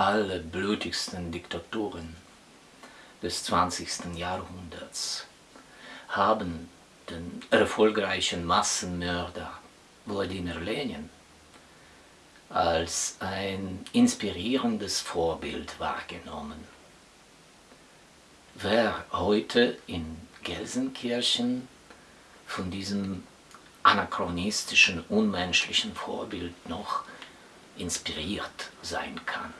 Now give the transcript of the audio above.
allerblutigsten Diktaturen des 20. Jahrhunderts haben den erfolgreichen Massenmörder Wladimir Lenin als ein inspirierendes Vorbild wahrgenommen. Wer heute in Gelsenkirchen von diesem anachronistischen, unmenschlichen Vorbild noch inspiriert sein kann.